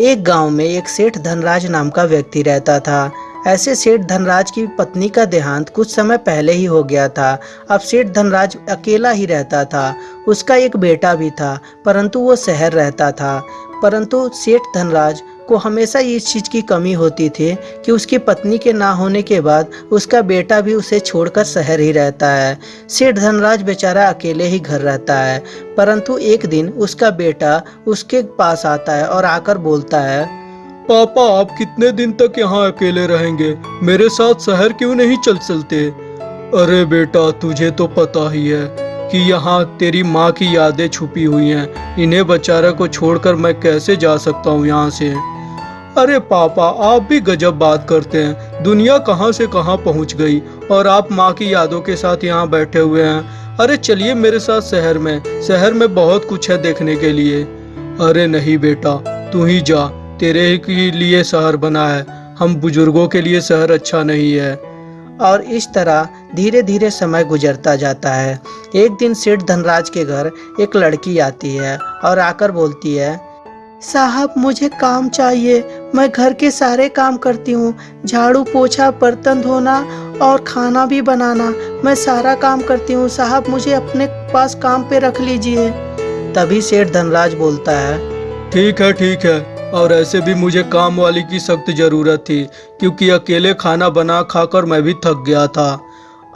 एक गाँव में एक सेठ धनराज नाम का व्यक्ति रहता था। ऐसे सेठ धनराज की पत्नी का देहांत कुछ समय पहले ही हो गया था। अब सेठ धनराज अकेला ही रहता था। उसका एक बेटा भी था, परंतु वो शहर रहता था। परंतु सेठ धनराज को हमेशा इस चीज़ की कमी होती थी कि उसकी पत्नी के ना होने के बाद उसका बेटा भी उसे छोड़कर शहर ही रहता है। सेठ धनराज बेचारा अकेले ही घर रहता है, परंतु एक दिन उसका बेटा उसके पास आता है और आकर बोलता है, पापा, आप कितने दिन तक यहाँ अकेले रहेंगे? मेरे साथ शहर क्यों नहीं चल चलते? अरे बेटा, तुझे तो पता ही है कि यहाँ तेरी माँ की यादें छुपी हुई हैं। इन्हें बेचारे को छोड़कर मैं कैसे जा सकता हूँ यहाँ से? अरे पापा, आप भी गजब बात करते हैं। दुनिया कहाँ से कहाँ पहुँच गई और आप माँ की यादों के साथ यहाँ बैठे हुए हैं। अरे चलिए मेरे साथ शहर में। शहर में बहुत कुछ है देखने के लिए। अरे नहीं बेटा, तू ही जा। तेरे ही लिए शहर बना है। हम बुज़ुर्गों के लिए शहर अच्छा नहीं है। और इस तरह धीरे धीरे समय गुजरता जाता है। एक दिन सेठ धनराज के घर एक लड़की आती है और आकर बोलती है, साहब, मुझे काम चाहिए। मैं घर के सारे काम करती हूँ। झाड़ू पोछा बर्तन धोना और खाना भी बनाना। मैं सारा काम करती हूँ। साहब मुझे अपने पास काम पे रख लीजिए। तभी सेठ धनराज बोलता है ठीक है ठीक है। और ऐसे भी मुझे काम वाली की सख्त ज़रूरत थी क्योंकि अकेले खाना बना खाकर मैं भी थक गया था।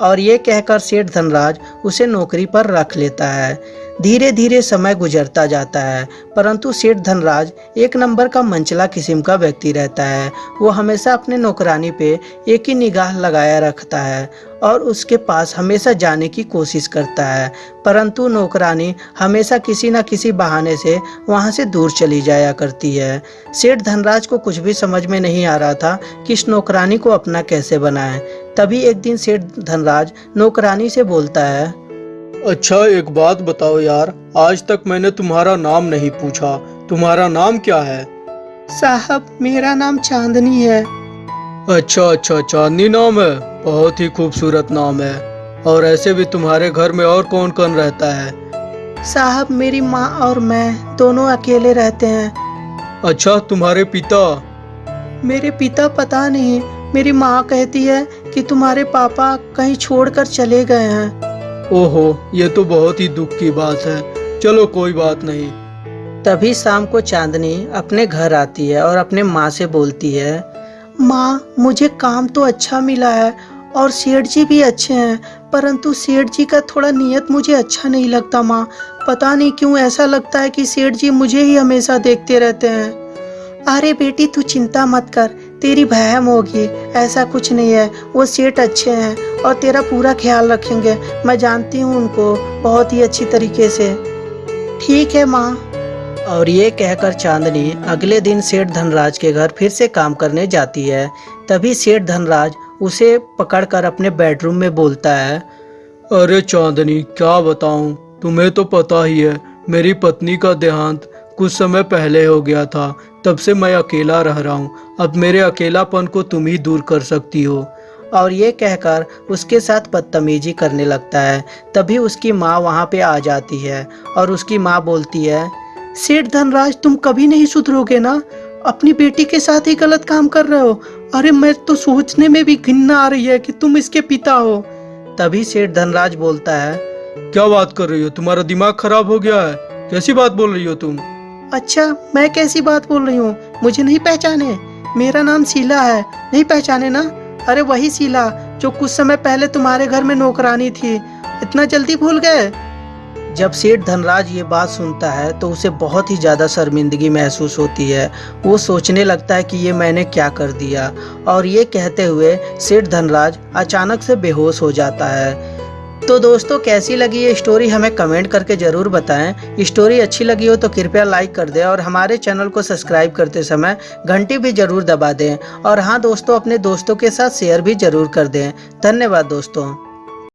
और ये कहकर सेठ धनराज उसे नौकरी पर रख लेता है। धीरे धीरे समय गुजरता जाता है, परंतु सेठ धनराज, एक नंबर का मंचला किस्म का व्यक्ति रहता है। वो हमेशा अपने नौकरानी पे एक ही निगाह लगाया रखता है और उसके पास हमेशा जाने की कोशिश करता है, परंतु नौकरानी हमेशा किसी न किसी बहाने से वहाँ से दूर चली जाया करती है। सेठ धनराज को कुछ भी समझ में नहीं आ रहा था कि इस नौकरानी को अपना कैसे बनाए। तभी एक दिन सेठ धनराज नौकरानी से बोलता है अच्छा एक बात बताओ यार आज तक मैंने तुम्हारा नाम नहीं पूछा। तुम्हारा नाम क्या है? साहब मेरा नाम चांदनी है। अच्छा अच्छा चांदनी नाम है? बहुत ही खूबसूरत नाम है। और ऐसे भी तुम्हारे घर में और कौन कौन रहता है? साहब मेरी माँ और मैं दोनों अकेले रहते हैं। अच्छा तुम्हारे पिता? मेरे पिता पता नहीं। मेरी माँ कहती है कि तुम्हारे पापा कहीं छोड़कर चले गए हैं। ओहो, ये तो बहुत ही दुख की बात है। चलो, कोई बात नहीं। तभी शाम को चांदनी अपने घर आती है और अपने माँ से बोलती है, माँ, मुझे काम तो अच्छा मिला है और सेठ जी भी अच्छे हैं, परंतु सेठ जी का थोड़ा नियत मुझे अच्छा नहीं लगता, माँ। पता नहीं क्यों ऐसा लगता है कि सेठ जी मुझे ही हमेशा देखते रहते हैं। अरे बेटी, तू चिंता मत कर। तेरी बहम होगी, ऐसा कुछ नहीं है। वो सेठ अच्छे हैं और तेरा पूरा ख्याल रखेंगे। मैं जानती हूँ उनको बहुत ही अच्छी तरीके से। ठीक है माँ। और ये कहकर चांदनी अगले दिन सेठ धनराज के घर फिर से काम करने जाती है। तभी सेठ धनराज उसे पकड़कर अपने बेडरूम में बोलता है, अरे चांदनी, क्या बताऊँ? तुम्हें तो पता ही है, मेरी पत्नी का देहांत कुछ समय पहले हो गया था तब से मैं अकेला रह रहा हूँ। अब मेरे अकेलापन को तुम ही दूर कर सकती हो। और ये कहकर उसके साथ बदतमीजी करने लगता है। तभी उसकी माँ वहाँ पे आ जाती है और उसकी माँ बोलती है सेठ धनराज तुम कभी नहीं सुधरोगे ना? अपनी बेटी के साथ ही गलत काम कर रहे हो। अरे मैं तो सोचने में भी घिन्ना आ रही है कि तुम इसके पिता हो। तभी सेठ धनराज बोलता है क्या बात कर रही हो? तुम्हारा दिमाग खराब हो गया है। कैसी बात बोल रही हो तुम? अच्छा मैं कैसी बात बोल रही हूँ? मुझे नहीं पहचाने। मेरा नाम शीला है। नहीं पहचाने ना? अरे वही शीला, जो कुछ समय पहले तुम्हारे घर में नौकरानी थी। इतना जल्दी भूल गए? जब सेठ धनराज ये बात सुनता है तो उसे बहुत ही ज़्यादा शर्मिंदगी महसूस होती है। वो सोचने लगता है कि ये मैंने क्या कर दिया। और ये कहते हुए सेठ धनराज अचानक से बेहोश हो जाता है। तो दोस्तों, कैसी लगी ये स्टोरी हमें कमेंट करके ज़रूर बताएँ। स्टोरी अच्छी लगी हो तो कृपया लाइक कर दें और हमारे चैनल को सब्सक्राइब करते समय घंटी भी ज़रूर दबा दें। और हाँ दोस्तों, अपने दोस्तों के साथ शेयर भी ज़रूर कर दें। धन्यवाद, दोस्तों।